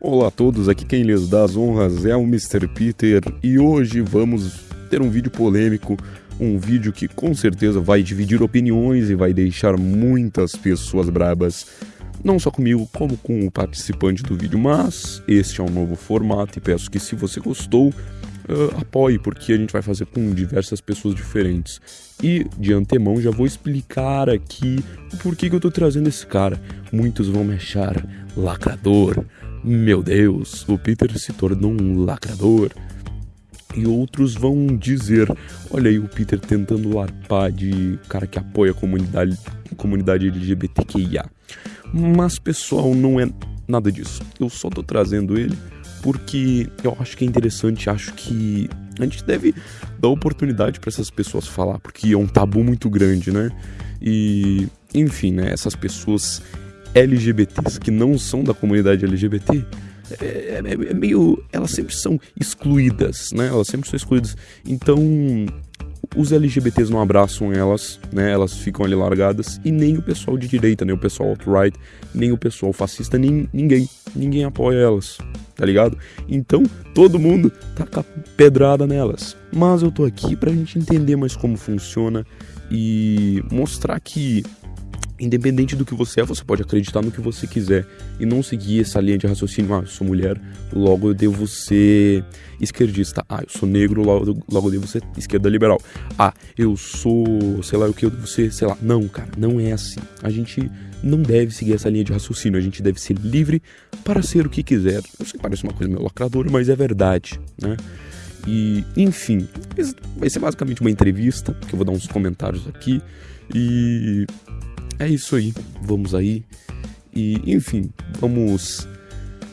Olá a todos, aqui quem lhes dá as honras é o Mr. Peter e hoje vamos ter um vídeo polêmico, um vídeo que com certeza vai dividir opiniões e vai deixar muitas pessoas brabas, não só comigo como com o participante do vídeo, mas este é um novo formato e peço que se você gostou, uh, apoie, porque a gente vai fazer com diversas pessoas diferentes. E de antemão já vou explicar aqui o porquê que eu tô trazendo esse cara. Muitos vão me achar lacrador. Meu Deus, o Peter se tornou um lacrador. E outros vão dizer: olha aí o Peter tentando larpar de cara que apoia a comunidade, comunidade LGBTQIA. Mas pessoal, não é nada disso. Eu só tô trazendo ele porque eu acho que é interessante, acho que a gente deve dar oportunidade para essas pessoas falar, porque é um tabu muito grande, né? E, enfim, né, essas pessoas LGBTs que não são da comunidade LGBT, é, é, é, meio. Elas sempre são excluídas, né? Elas sempre são excluídas. Então, os LGBTs não abraçam elas, né? Elas ficam ali largadas e nem o pessoal de direita, nem o pessoal alt-right, nem o pessoal fascista, nem ninguém, ninguém apoia elas, tá ligado? Então, todo mundo taca pedrada nelas. Mas eu tô aqui pra gente entender mais como funciona e mostrar que independente do que você é, você pode acreditar no que você quiser e não seguir essa linha de raciocínio. Ah, eu sou mulher, logo eu devo ser esquerdista. Ah, eu sou negro, logo, logo eu devo ser esquerda liberal. Ah, eu sou, sei lá o que, eu devo ser, sei lá. Não, cara, não é assim. A gente não deve seguir essa linha de raciocínio. A gente deve ser livre para ser o que quiser. Eu sei que parece uma coisa meio lacradora, mas é verdade, né? E, enfim, vai ser basicamente uma entrevista, que eu vou dar uns comentários aqui. E é isso aí. Vamos aí. E, enfim, vamos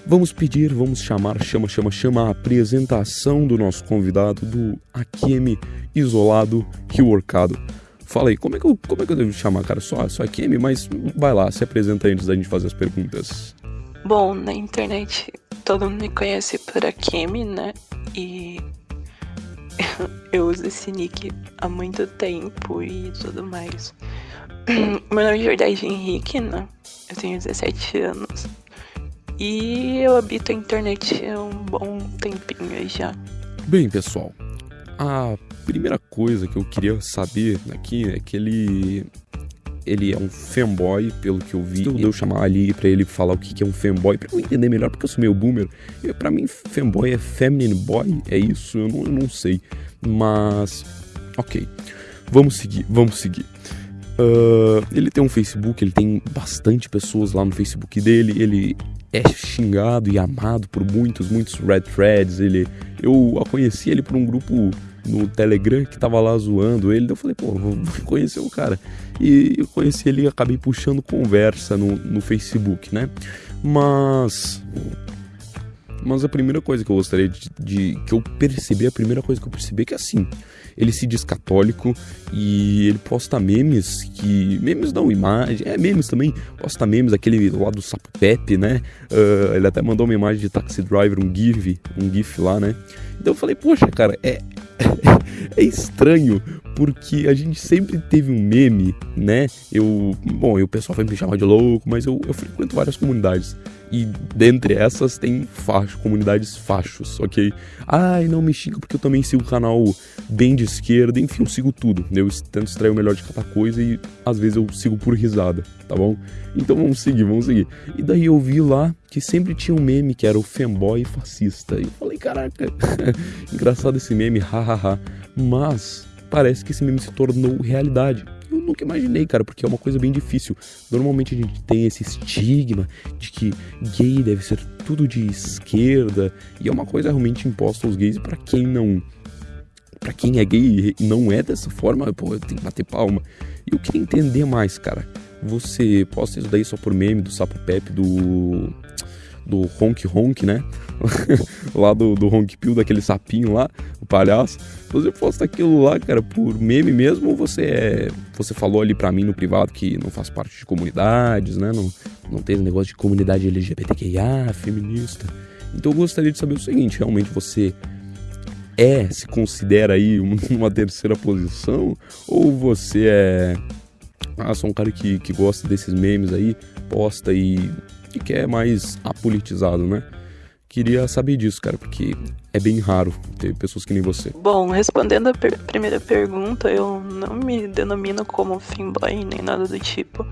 vamos pedir, vamos chamar, chama, chama, chama a apresentação do nosso convidado do Akemi Isolado Reworkado. Fala aí, como é que eu, como é que eu devo chamar, cara? Só, só Akemi, mas vai lá, se apresenta antes da gente fazer as perguntas. Bom, na internet todo mundo me conhece por Akemi, né? E eu uso esse nick há muito tempo e tudo mais. Meu nome de verdade é Henrique, né? Eu tenho 17 anos. E eu habito a internet há um bom tempinho já. Bem, pessoal, a primeira coisa que eu queria saber aqui é que ele ele é um fanboy, pelo que eu vi. Eu chamar ali para ele falar o que é um fanboy, para eu entender melhor, porque eu sou meio boomer. E para mim, fanboy é feminine boy, é isso? Eu não, eu não sei. Mas, ok. Vamos seguir, vamos seguir. Uh, ele tem um Facebook, ele tem bastante pessoas lá no Facebook dele, ele é xingado e amado por muitos, muitos red threads. Ele, eu conheci ele por um grupo no Telegram que tava lá zoando ele. Eu falei, pô, vou conhecer o cara. E eu conheci ele e acabei puxando conversa no, no Facebook, né? Mas. Mas a primeira coisa que eu gostaria de, de, que eu percebi, a primeira coisa que eu percebi é que assim, ele se diz católico e ele posta memes que. Memes não, imagem. É, memes também. Posta memes, aquele lá do Sapo Pepe, né? Uh, ele até mandou uma imagem de Taxi Driver, um GIF, um GIF lá, né? Então eu falei, poxa, cara, é. é estranho, porque a gente sempre teve um meme, né? Eu. Bom, o pessoal vai me chamar de louco, mas eu, eu frequento várias comunidades. E dentre essas tem facho, comunidades fachos, ok? Ai, não me xinga porque eu também sigo o canal bem de esquerda, enfim, eu sigo tudo. Eu tento extrair o melhor de cada coisa e às vezes eu sigo por risada, tá bom? Então vamos seguir, vamos seguir. E daí eu vi lá que sempre tinha um meme que era o fanboy fascista. E eu falei, caraca, engraçado esse meme, hahaha. Mas parece que esse meme se tornou realidade eu nunca imaginei, cara, porque é uma coisa bem difícil. Normalmente a gente tem esse estigma de que gay deve ser tudo de esquerda, e é uma coisa realmente imposta aos gays para quem não para quem é gay e não é dessa forma, pô, tenho que bater palma. E eu queria entender mais, cara. Você posta isso daí só por meme do Sapo Pepe do do Honk Honk, né? lá do, do Honk Pill, daquele sapinho lá, o palhaço. Você posta aquilo lá, cara, por meme mesmo ou você é. Você falou ali pra mim no privado que não faz parte de comunidades, né? Não, não tem negócio de comunidade LGBTQIA, feminista. Então eu gostaria de saber o seguinte: realmente você é, se considera aí uma terceira posição? Ou você é. Ah, sou um cara que, que gosta desses memes aí, posta e que quer mais apolitizado, né? Queria saber disso, cara, porque é bem raro ter pessoas que nem você. Bom, respondendo a per primeira pergunta, eu não me denomino como fanboy nem nada do tipo.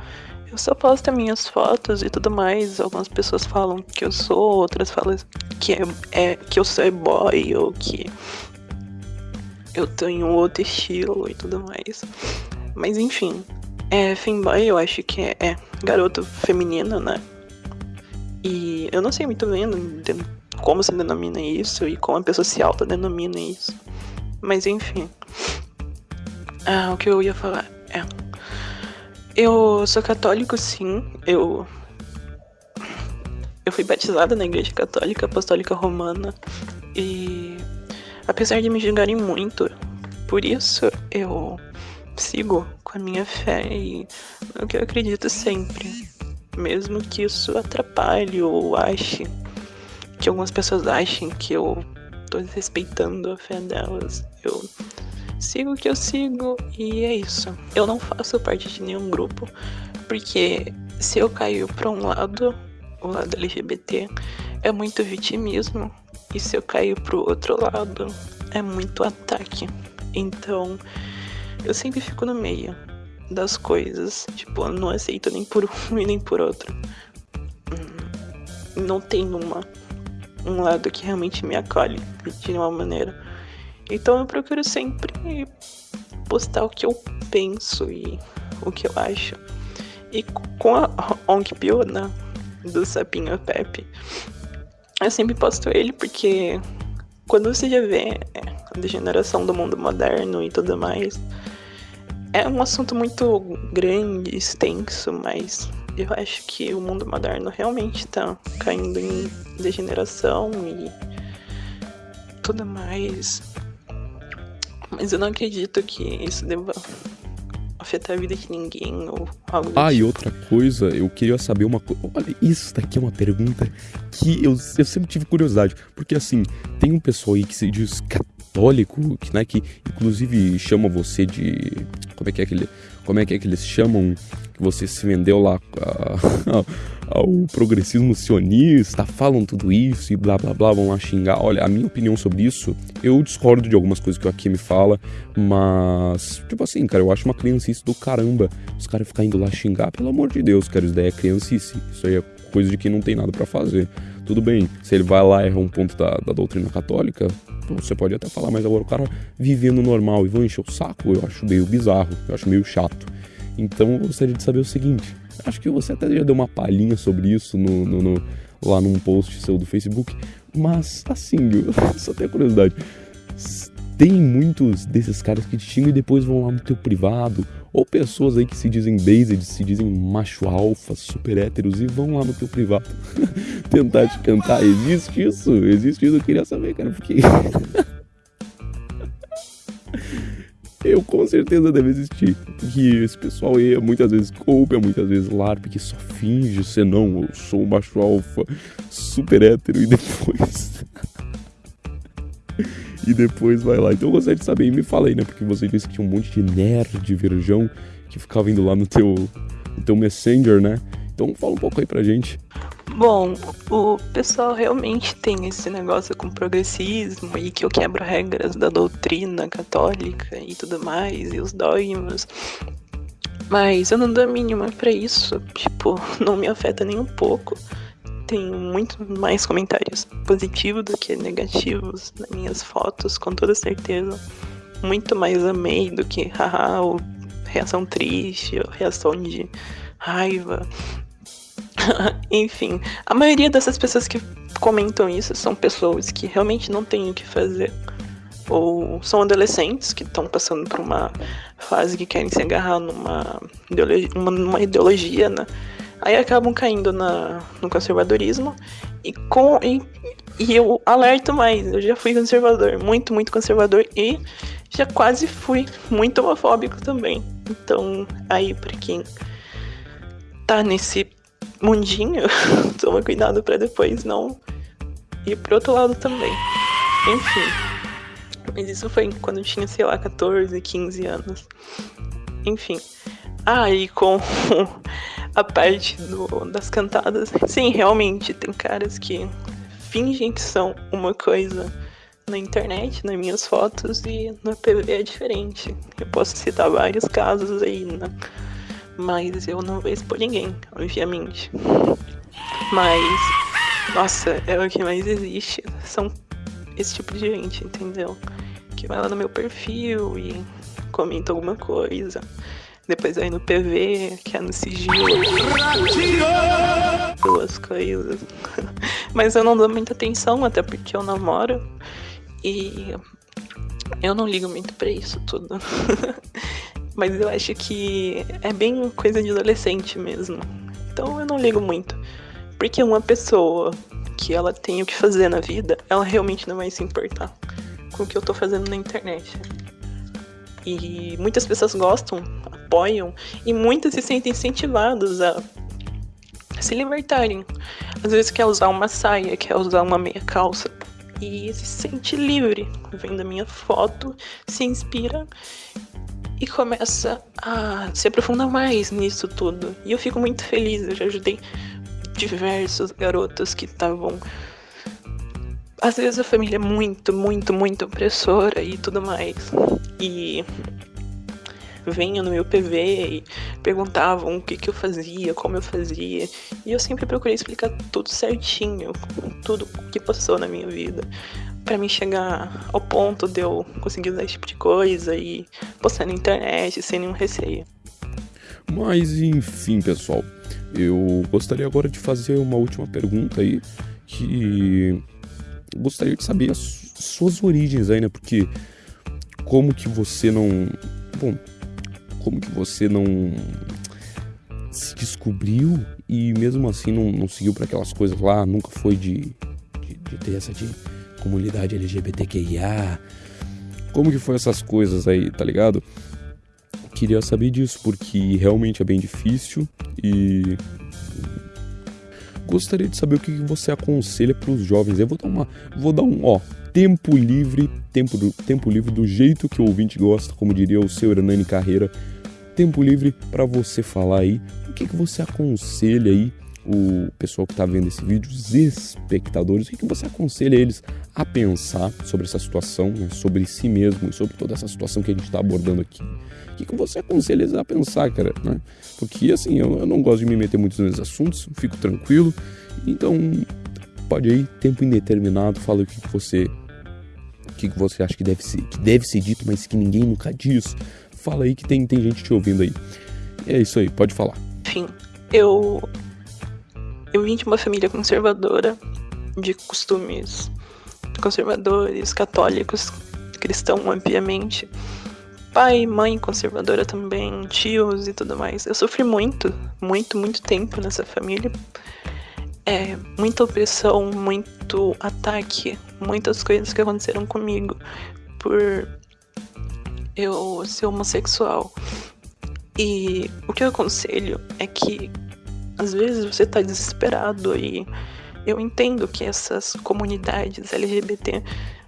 Eu só posto minhas fotos e tudo mais. Algumas pessoas falam que eu sou, outras falam que, é, é que eu sou boy ou que eu tenho outro estilo e tudo mais. Mas enfim, é, fanboy eu acho que é, é garoto feminino, né? E eu não sei muito bem como se denomina isso e como a pessoa se autodenomina isso. Mas enfim. Ah, o que eu ia falar é. Eu sou católico, sim. Eu. Eu fui batizada na Igreja Católica Apostólica Romana. E. Apesar de me julgarem muito por isso, eu sigo com a minha fé e no que eu acredito sempre mesmo que isso atrapalhe ou ache que algumas pessoas achem que eu tô desrespeitando a fé delas. Eu sigo o que eu sigo e é isso. Eu não faço parte de nenhum grupo, porque se eu caio para um lado, o lado LGBT, é muito vitimismo, e se eu caio pro outro lado, é muito ataque. Então, eu sempre fico no meio das coisas. Tipo, eu não aceito nem por um e nem por outro. Hum, não tem uma, um lado que realmente me acolhe de nenhuma maneira. Então eu procuro sempre postar o que eu penso e o que eu acho. E com a Onk Pio, né, do Sapinho Pepe, eu sempre posto ele porque quando você já vê a degeneração do mundo moderno e tudo mais, é um assunto muito grande, extenso, mas eu acho que o mundo moderno realmente está caindo em degeneração e tudo mais. Mas eu não acredito que isso deva afetar a vida de ninguém ou algo Ah, tipo. e outra coisa, eu queria saber uma coisa. Olha, isso daqui é uma pergunta que eu, eu sempre tive curiosidade. Porque assim, tem um pessoal aí que se diz católico, que, né, que inclusive chama você de. Como é que é que, ele, como é, que, é que eles chamam? Que você se vendeu lá ao progressismo sionista, falam tudo isso e blá blá blá, vão lá xingar. Olha, a minha opinião sobre isso, eu discordo de algumas coisas que o me fala, mas, tipo assim, cara, eu acho uma criancice do caramba. Os caras ficarem indo lá xingar, pelo amor de Deus, cara, isso daí é criancice. Isso aí é coisa de quem não tem nada para fazer. Tudo bem, se ele vai lá erra um ponto da, da doutrina católica, você pode até falar, mas agora o cara vivendo normal e vão encher o saco, eu acho meio bizarro, eu acho meio chato. Então eu gostaria de saber o seguinte: acho que você até já deu uma palhinha sobre isso no, no, no lá num post seu do Facebook, mas assim, eu só tenho curiosidade. Tem muitos desses caras que te xingam e depois vão lá no teu privado ou pessoas aí que se dizem based, se dizem macho alfa, super héteros e vão lá no teu privado tentar te cantar. Existe isso? Existe isso? Eu queria saber, cara, porque. eu com certeza deve existir. Porque esse pessoal aí muitas vezes é muitas vezes larp, que só finge ser não, eu sou um macho alfa, super hétero e depois. e depois vai lá. Então eu gostaria de saber, e me fala aí, né? Porque você disse que tinha um monte de nerd virgão que ficava indo lá no teu, no teu Messenger, né? Então fala um pouco aí pra gente. Bom, o pessoal realmente tem esse negócio com progressismo e que eu quebro regras da doutrina católica e tudo mais, e os dogmas. Mas eu não dou a mínima pra isso. Tipo, não me afeta nem um pouco tem muito mais comentários positivos do que negativos nas minhas fotos, com toda certeza. Muito mais amei do que haha, ou reação triste, ou reação de raiva. Enfim, a maioria dessas pessoas que comentam isso são pessoas que realmente não têm o que fazer. Ou são adolescentes que estão passando por uma fase que querem se agarrar numa ideologia, uma, numa ideologia né? Aí acabam caindo na, no conservadorismo e com e, e eu alerto mais, eu já fui conservador, muito, muito conservador e já quase fui muito homofóbico também. Então, aí para quem tá nesse mundinho, toma cuidado para depois não ir pro outro lado também. Enfim. Mas isso foi quando eu tinha, sei lá, 14, 15 anos. Enfim. Aí ah, com a parte do, das cantadas. Sim, realmente, tem caras que fingem que são uma coisa na internet, nas minhas fotos, e no PV é diferente. Eu posso citar vários casos aí, né? Mas eu não vou expor ninguém, obviamente. Mas, nossa, é o que mais existe. São esse tipo de gente, entendeu? Que vai lá no meu perfil e comenta alguma coisa. Depois aí no PV, que é no sigilo. Duas coisas. Mas eu não dou muita atenção, até porque eu namoro. E eu não ligo muito pra isso tudo. Mas eu acho que é bem coisa de adolescente mesmo. Então eu não ligo muito. Porque uma pessoa que ela tem o que fazer na vida, ela realmente não vai se importar com o que eu tô fazendo na internet. E muitas pessoas gostam, apoiam, e muitas se sentem incentivadas a se libertarem. Às vezes quer usar uma saia, quer usar uma meia calça, e se sente livre, vendo a minha foto, se inspira e começa a se aprofundar mais nisso tudo. E eu fico muito feliz, eu já ajudei diversos garotos que estavam. Às vezes a família é muito, muito, muito opressora e tudo mais. E venham no meu PV e perguntavam o que, que eu fazia, como eu fazia. E eu sempre procurei explicar tudo certinho, tudo que passou na minha vida. para mim chegar ao ponto de eu conseguir usar esse tipo de coisa e postar na internet sem nenhum receio. Mas enfim, pessoal, eu gostaria agora de fazer uma última pergunta aí, que gostaria de saber as suas origens aí, né? Porque como que você não. Bom, como que você não se descobriu e mesmo assim não, não seguiu para aquelas coisas lá, nunca foi de, de, de, ter essa de comunidade LGBTQIA. Como que foi essas coisas aí, tá ligado? Queria saber disso, porque realmente é bem difícil e gostaria de saber o que você aconselha para os jovens. Eu vou dar uma, vou dar um, ó, tempo livre, tempo, do, tempo livre do jeito que o ouvinte gosta, como diria o seu Hernani Carreira. Tempo livre para você falar aí o que, que você aconselha aí o pessoal que está vendo esse vídeo, os espectadores, o que, que você aconselha eles a pensar sobre essa situação, né, sobre si mesmo e sobre toda essa situação que a gente está abordando aqui? O que, que você aconselha eles a pensar, cara? Né? Porque assim, eu, eu não gosto de me meter muito nesses assuntos, fico tranquilo, então pode aí, tempo indeterminado, fala o que, que você que, que você acha que deve, ser, que deve ser dito, mas que ninguém nunca diz. Fala aí que tem, tem gente te ouvindo aí. É isso aí, pode falar. Enfim, eu. Eu vim de uma família conservadora, de costumes conservadores, católicos, cristão, obviamente. Pai, mãe conservadora também, tios e tudo mais. Eu sofri muito, muito, muito tempo nessa família é, muita opressão, muito ataque, muitas coisas que aconteceram comigo por eu ser homossexual. E o que eu aconselho é que às vezes você tá desesperado e eu entendo que essas comunidades LGBT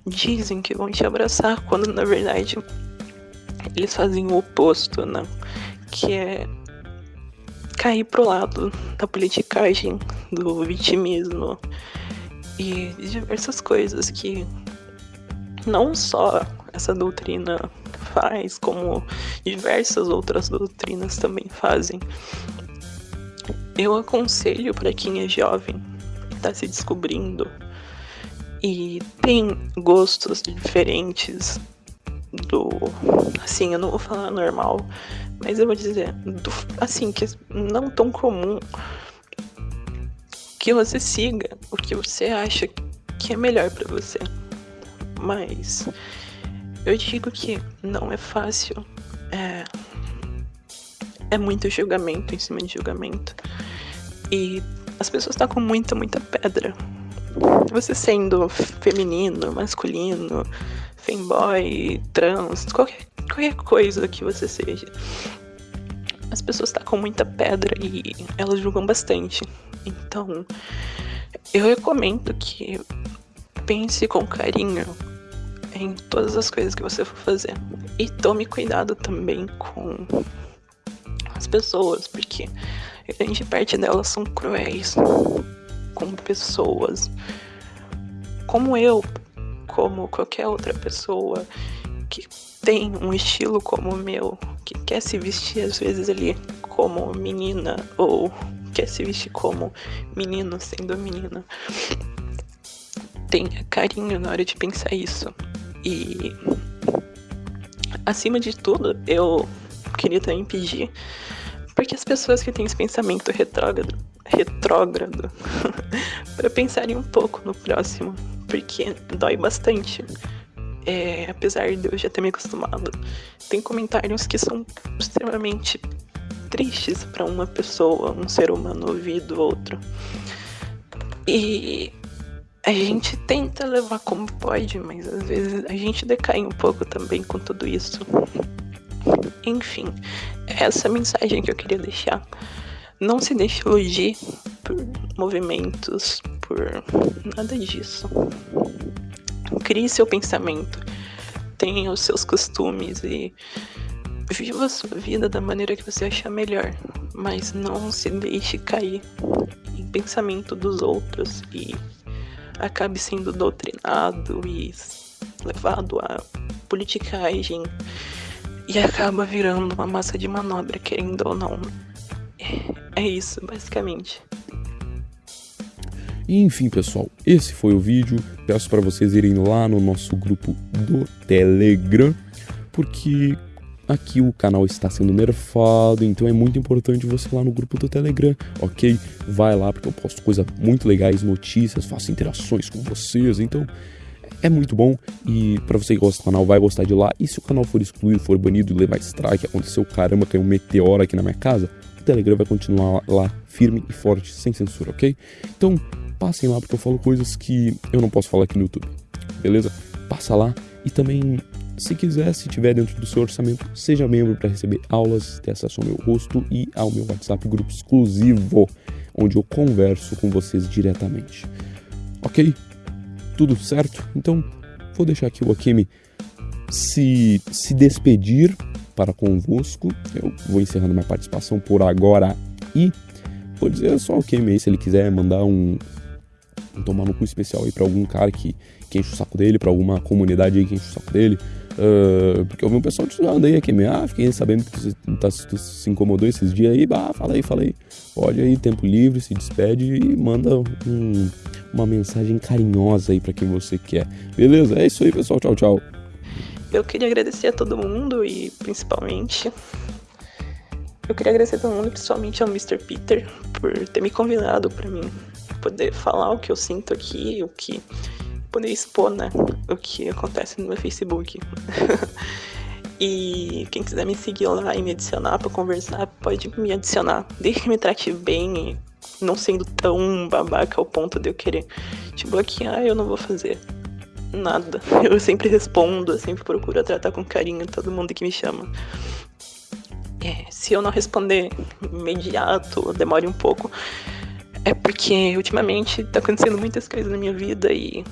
dizem que vão te abraçar quando na verdade eles fazem o oposto, né? Que é cair pro lado da politicagem, do vitimismo e diversas coisas que não só essa doutrina faz, como diversas outras doutrinas também fazem. Eu aconselho para quem é jovem, está se descobrindo e tem gostos diferentes do. Assim, eu não vou falar normal, mas eu vou dizer, do, assim, que não tão comum que você siga o que você acha que é melhor para você. Mas eu digo que não é fácil. É, é muito julgamento em cima de julgamento. E as pessoas com muita, muita pedra. Você sendo feminino, masculino, femboy, trans, qualquer qualquer coisa que você seja. As pessoas tacam muita pedra e elas julgam bastante. Então, eu recomendo que pense com carinho em todas as coisas que você for fazer. E tome cuidado também com as pessoas, porque grande parte delas são cruéis com pessoas. como eu, como qualquer outra pessoa que tem um estilo como o meu, que quer se vestir às vezes ali como menina ou quer se vestir como menino sendo menina. Tenha carinho na hora de pensar isso. E acima de tudo, eu queria também pedir porque as pessoas que têm esse pensamento retrógrado, retrógrado para pensarem um pouco no próximo, porque dói bastante é, apesar de eu já ter me acostumado, tem comentários que são extremamente tristes para uma pessoa, um ser humano ouvir do outro. E a gente tenta levar como pode, mas às vezes a gente decai um pouco também com tudo isso. Enfim, essa mensagem que eu queria deixar. Não se deixe iludir por movimentos, por nada disso. Crie seu pensamento, tenha os seus costumes e viva a sua vida da maneira que você achar melhor, mas não se deixe cair em pensamento dos outros e acabe sendo doutrinado e levado a politicagem e acaba virando uma massa de manobra, querendo ou não. É isso, basicamente. E enfim, pessoal, esse foi o vídeo. Peço para vocês irem lá no nosso grupo do Telegram, porque aqui o canal está sendo nerfado, então é muito importante você ir lá no grupo do Telegram, ok? Vai lá porque eu posto coisas muito legais, notícias, faço interações com vocês, então é muito bom e para você que gosta do canal vai gostar de lá. E se o canal for excluído, for banido e levar strike, aconteceu caramba, caiu um meteoro aqui na minha casa, o Telegram vai continuar lá firme e forte, sem censura, ok? Então passem lá porque eu falo coisas que eu não posso falar aqui no YouTube, beleza? Passa lá e também, se quiser, se tiver dentro do seu orçamento, seja membro para receber aulas, ter acesso ao meu rosto e ao meu WhatsApp grupo exclusivo, onde eu converso com vocês diretamente. Ok? Tudo certo? Então, vou deixar aqui o Akemi se, se despedir para convosco. Eu vou encerrando minha participação por agora e vou dizer só o Akemi aí se ele quiser mandar um, tomar no cu especial aí pra algum cara que, que enche o saco dele, pra alguma comunidade aí que enche o saco dele. Uh, porque eu vi um pessoal te zoando aí aqui, ah, fiquei sabendo que tu, tá, se incomodou esses dias aí, bah, fala aí, fala aí. Pode aí, tempo livre, se despede e manda um, uma mensagem carinhosa aí para quem você quer. Beleza? É isso aí, pessoal. Tchau, tchau. Eu queria agradecer a todo mundo e principalmente. Eu queria agradecer a todo mundo, principalmente ao Mr. Peter, por ter me convidado para mim poder falar o que eu sinto aqui, o que. Poder expor, né? O que acontece no meu Facebook. e quem quiser me seguir lá e me adicionar para conversar, pode me adicionar. Desde que me trate bem não sendo tão babaca ao ponto de eu querer te bloquear, eu não vou fazer nada. Eu sempre respondo, eu sempre procuro tratar com carinho todo mundo que me chama. É, se eu não responder imediato, demore um pouco, é porque ultimamente tá acontecendo muitas coisas na minha vida e.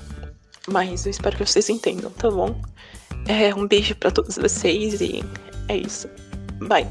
Mas eu espero que vocês entendam, tá bom? É, um beijo para todos vocês e é isso. Bye.